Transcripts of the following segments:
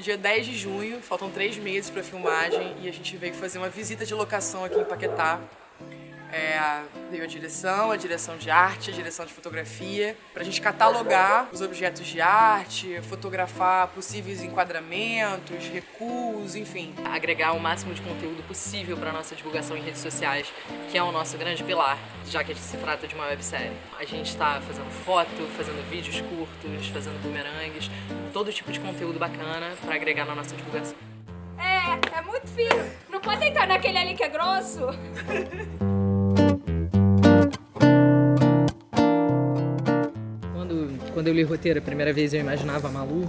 dia 10 de junho, faltam três meses para filmagem e a gente veio fazer uma visita de locação aqui em Paquetá. É, veio a direção, a direção de arte, a direção de fotografia, para a gente catalogar os objetos de arte, fotografar possíveis enquadramentos, recuos, enfim. Agregar o máximo de conteúdo possível para nossa divulgação em redes sociais, que é o nosso grande pilar, já que se trata de uma websérie. A gente está fazendo foto, fazendo vídeos curtos, fazendo bumerangues, todo tipo de conteúdo bacana para agregar na nossa divulgação. É, é muito fino. Não pode entrar naquele ali que é grosso. quando eu li o roteiro a primeira vez eu imaginava a Malu,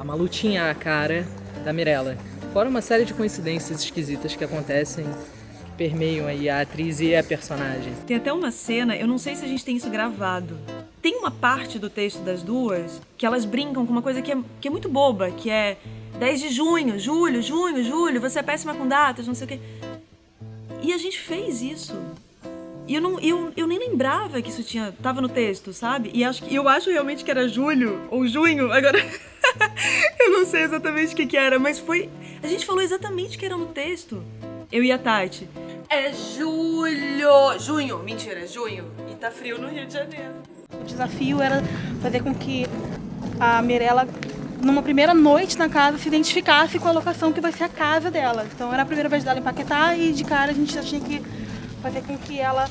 a Malu tinha a cara da Mirella. Fora uma série de coincidências esquisitas que acontecem, que permeiam aí a atriz e a personagem. Tem até uma cena, eu não sei se a gente tem isso gravado. Tem uma parte do texto das duas que elas brincam com uma coisa que é, que é muito boba, que é 10 de junho, julho, junho, julho, você é péssima com datas, não sei o quê. E a gente fez isso. E eu, não, eu, eu nem lembrava que isso tinha, tava no texto, sabe? E acho, eu acho realmente que era julho ou junho, agora eu não sei exatamente o que, que era, mas foi... A gente falou exatamente o que era no texto. Eu e a Tati. É julho! Junho! Mentira, é junho. E tá frio no Rio de Janeiro. O desafio era fazer com que a Mirella numa primeira noite na casa, se identificasse com a locação que vai ser a casa dela. Então era a primeira vez dela empaquetar e de cara a gente já tinha que fazer com que ela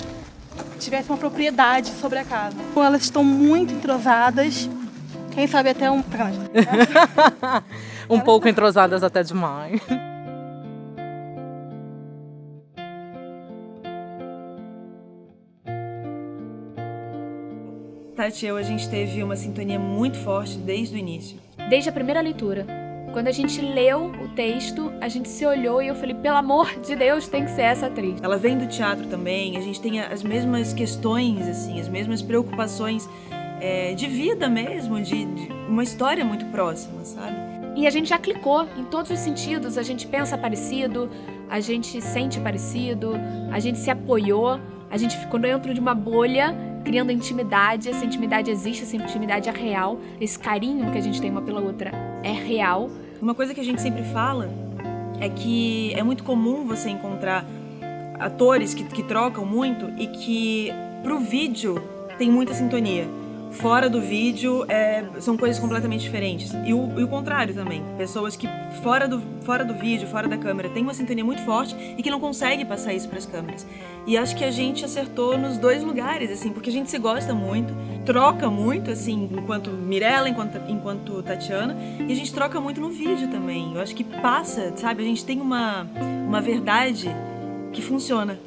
tivesse uma propriedade sobre a casa. Elas estão muito entrosadas, quem sabe até um... um pouco entrosadas até demais. Tati e eu, a gente teve uma sintonia muito forte desde o início. Desde a primeira leitura. Quando a gente leu o texto, a gente se olhou e eu falei, pelo amor de Deus, tem que ser essa atriz. Ela vem do teatro também, a gente tem as mesmas questões, assim, as mesmas preocupações é, de vida mesmo, de, de uma história muito próxima, sabe? E a gente já clicou em todos os sentidos, a gente pensa parecido, a gente sente parecido, a gente se apoiou, a gente ficou dentro de uma bolha criando intimidade, essa intimidade existe, essa intimidade é real, esse carinho que a gente tem uma pela outra é real. Uma coisa que a gente sempre fala é que é muito comum você encontrar atores que, que trocam muito e que pro vídeo tem muita sintonia fora do vídeo é, são coisas completamente diferentes. E o, e o, contrário também. Pessoas que fora do, fora do vídeo, fora da câmera, têm uma sintonia muito forte e que não conseguem passar isso para as câmeras. E acho que a gente acertou nos dois lugares, assim, porque a gente se gosta muito, troca muito, assim, enquanto Mirella, enquanto, enquanto Tatiana, e a gente troca muito no vídeo também. Eu acho que passa, sabe? A gente tem uma, uma verdade que funciona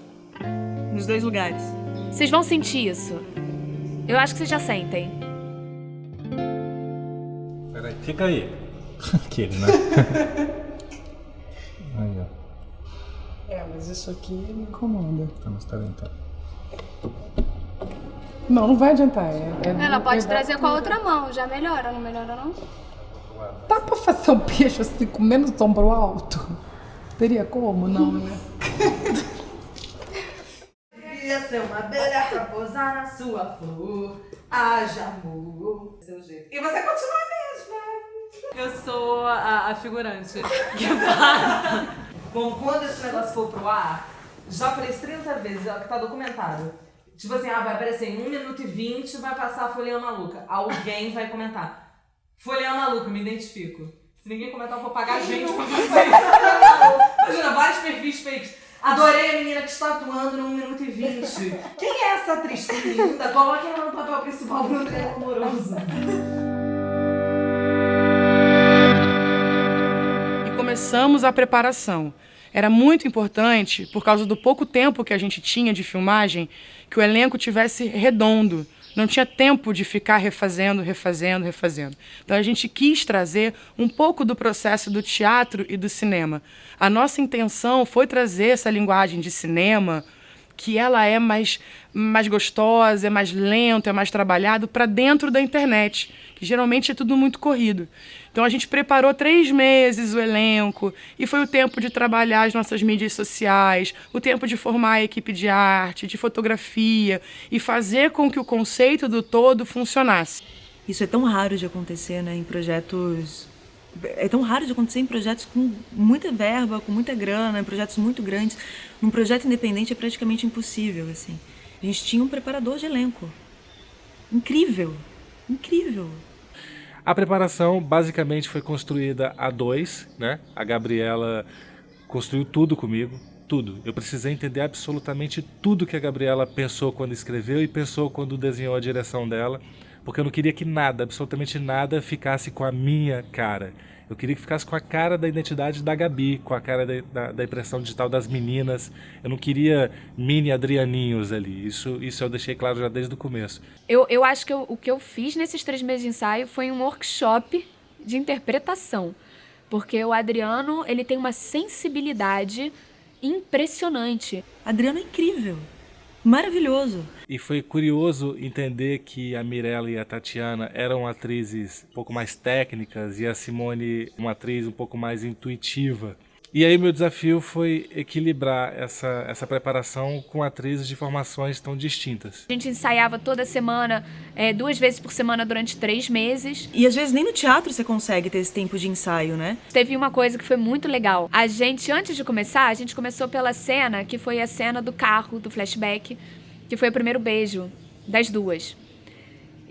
nos dois lugares. Vocês vão sentir isso. Eu acho que vocês já sentem. Peraí, fica aí. Aquele, né? aí, ó. É, mas isso aqui me incomoda. Tá, mas peraí, então. Não, não vai adiantar. É, é Ela pode trazer com a outra mão, já melhora, não melhora não? Dá pra fazer um peixe assim com menos ombro alto? Teria como? Não, né? Queria ser uma abelha pra pousar na sua flor. Haja amor. Seu jeito. E você continua mesmo. Eu sou a, a figurante que passa. Bom, quando esse negócio for pro ar, já falei isso 30 vezes, é o que tá documentado. Tipo assim, ah, vai aparecer em 1 minuto e 20, vai passar a folhinha maluca. Alguém vai comentar. Folhinha maluca, me identifico. Se ninguém comentar, eu vou pagar a gente pra fazer isso. Imagina, vários perfis feitos. Adorei a menina que está atuando no 1 minuto e 20. Quem é essa atriz linda? Coloque ela no papel principal do triângulo amoroso. E começamos a preparação. Era muito importante, por causa do pouco tempo que a gente tinha de filmagem, que o elenco tivesse redondo. Não tinha tempo de ficar refazendo, refazendo, refazendo. Então a gente quis trazer um pouco do processo do teatro e do cinema. A nossa intenção foi trazer essa linguagem de cinema, que ela é mais, mais gostosa, é mais lento, é mais trabalhado, para dentro da internet, que geralmente é tudo muito corrido. Então a gente preparou três meses o elenco e foi o tempo de trabalhar as nossas mídias sociais, o tempo de formar a equipe de arte, de fotografia e fazer com que o conceito do todo funcionasse. Isso é tão raro de acontecer né, em projetos É tão raro de acontecer em projetos com muita verba, com muita grana, em projetos muito grandes. Num projeto independente é praticamente impossível, assim. A gente tinha um preparador de elenco. Incrível, incrível. A preparação basicamente foi construída a dois, né? A Gabriela construiu tudo comigo, tudo. Eu precisei entender absolutamente tudo que a Gabriela pensou quando escreveu e pensou quando desenhou a direção dela, porque eu não queria que nada, absolutamente nada, ficasse com a minha cara. Eu queria que ficasse com a cara da identidade da Gabi, com a cara da, da, da impressão digital das meninas. Eu não queria mini Adrianinhos ali. Isso, isso eu deixei claro já desde o começo. Eu, eu acho que eu, o que eu fiz nesses três meses de ensaio foi um workshop de interpretação. Porque o Adriano, ele tem uma sensibilidade impressionante. Adriano é incrível. Maravilhoso. E foi curioso entender que a Mirella e a Tatiana eram atrizes um pouco mais técnicas e a Simone uma atriz um pouco mais intuitiva. E aí meu desafio foi equilibrar essa, essa preparação com atrizes de formações tão distintas. A gente ensaiava toda semana, é, duas vezes por semana durante três meses. E às vezes nem no teatro você consegue ter esse tempo de ensaio, né? Teve uma coisa que foi muito legal. A gente, antes de começar, a gente começou pela cena, que foi a cena do carro, do flashback, que foi o primeiro beijo das duas.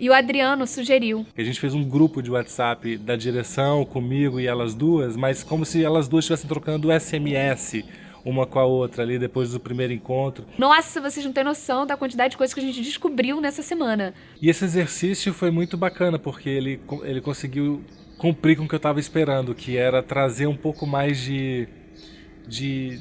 E o Adriano sugeriu. A gente fez um grupo de WhatsApp da direção comigo e elas duas, mas como se elas duas estivessem trocando SMS uma com a outra ali depois do primeiro encontro. Nossa, vocês não têm noção da quantidade de coisas que a gente descobriu nessa semana. E esse exercício foi muito bacana, porque ele, ele conseguiu cumprir com o que eu estava esperando, que era trazer um pouco mais de. de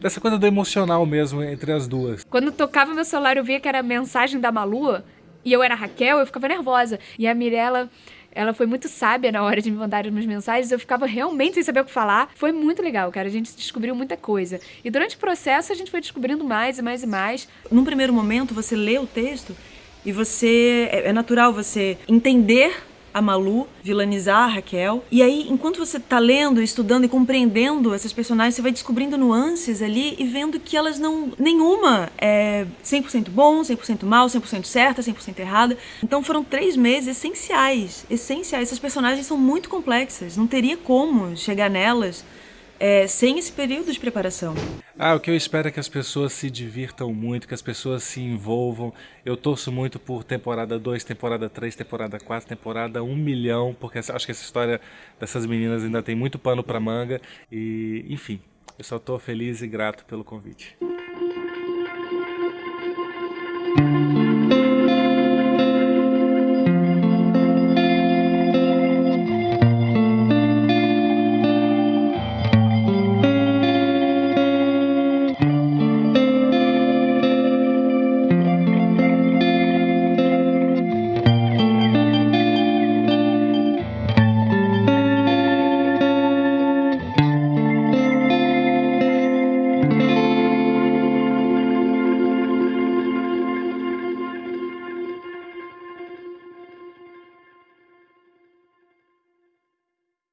dessa coisa do emocional mesmo entre as duas. Quando tocava meu celular eu via que era mensagem da Malu, e eu era Raquel, eu ficava nervosa. E a Mirella, ela foi muito sábia na hora de me mandar as mensagens, eu ficava realmente sem saber o que falar. Foi muito legal, cara. A gente descobriu muita coisa. E durante o processo a gente foi descobrindo mais e mais e mais. Num primeiro momento, você lê o texto e você. É, é natural você entender a Malu, vilanizar a Raquel. E aí, enquanto você tá lendo, estudando e compreendendo essas personagens, você vai descobrindo nuances ali e vendo que elas não. nenhuma é 100% bom, 100% mal, 100% certa, 100% errada. Então foram três meses essenciais. Essenciais. Essas personagens são muito complexas. Não teria como chegar nelas é, sem esse período de preparação. Ah, o que eu espero é que as pessoas se divirtam muito, que as pessoas se envolvam. Eu torço muito por temporada 2, temporada 3, temporada 4, temporada 1 milhão, porque acho que essa história dessas meninas ainda tem muito pano para manga. E, enfim, eu só estou feliz e grato pelo convite.